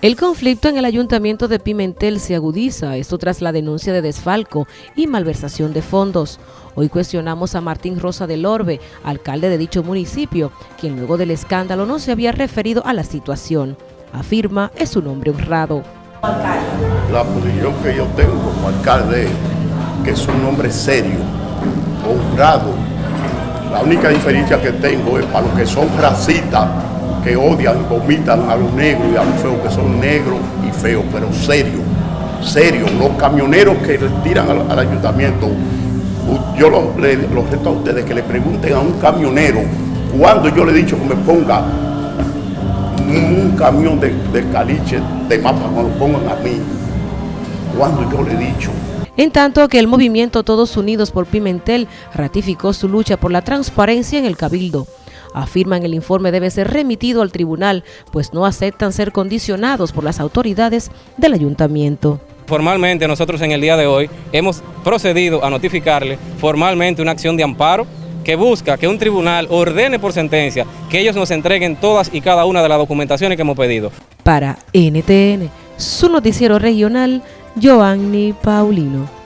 El conflicto en el ayuntamiento de Pimentel se agudiza, esto tras la denuncia de desfalco y malversación de fondos. Hoy cuestionamos a Martín Rosa del Orbe, alcalde de dicho municipio, quien luego del escándalo no se había referido a la situación. Afirma es un hombre honrado. La posición que yo tengo como alcalde que es un hombre serio, honrado. La única diferencia que tengo es para los que son racistas, que odian, vomitan a los negros y a los feos que son negros y feos, pero serios, serios. Los camioneros que tiran al, ayuntamiento, yo los, reto a ustedes que le pregunten a un camionero cuando yo le he dicho que me ponga un camión de, de caliche de mapa, cuando lo pongan a mí, cuando yo le he dicho. En tanto que el movimiento Todos Unidos por Pimentel ratificó su lucha por la transparencia en el Cabildo afirman el informe debe ser remitido al tribunal, pues no aceptan ser condicionados por las autoridades del ayuntamiento. Formalmente nosotros en el día de hoy hemos procedido a notificarle formalmente una acción de amparo que busca que un tribunal ordene por sentencia que ellos nos entreguen todas y cada una de las documentaciones que hemos pedido. Para NTN, su noticiero regional, Joanny Paulino.